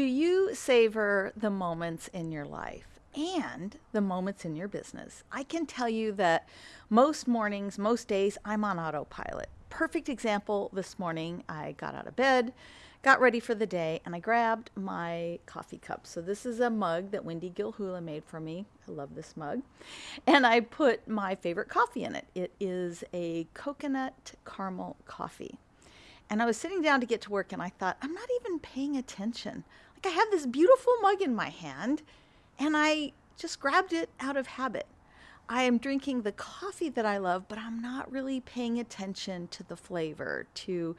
Do you savor the moments in your life and the moments in your business? I can tell you that most mornings, most days, I'm on autopilot. Perfect example this morning, I got out of bed, got ready for the day, and I grabbed my coffee cup. So, this is a mug that Wendy Gilhula made for me. I love this mug. And I put my favorite coffee in it. It is a coconut caramel coffee. And I was sitting down to get to work and I thought, I'm not even paying attention. Like I have this beautiful mug in my hand and I just grabbed it out of habit. I am drinking the coffee that I love, but I'm not really paying attention to the flavor, to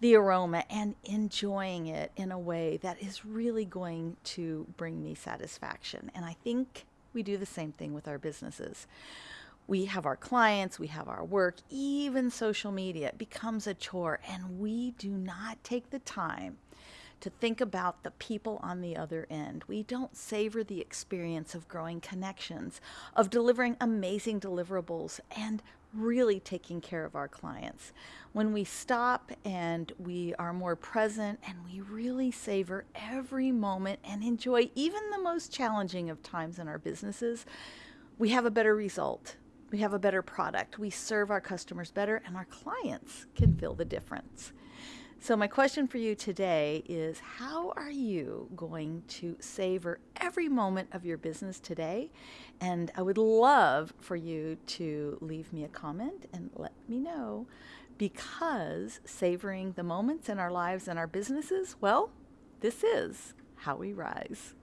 the aroma, and enjoying it in a way that is really going to bring me satisfaction. And I think we do the same thing with our businesses we have our clients, we have our work, even social media. Becomes a chore, and we do not take the time to think about the people on the other end. We don't savor the experience of growing connections, of delivering amazing deliverables, and really taking care of our clients. When we stop and we are more present and we really savor every moment and enjoy even the most challenging of times in our businesses, we have a better result we have a better product, we serve our customers better, and our clients can feel the difference. So, my question for you today is How are you going to savor every moment of your business today? And I would love for you to leave me a comment and let me know because savoring the moments in our lives and our businesses, well, this is how we rise.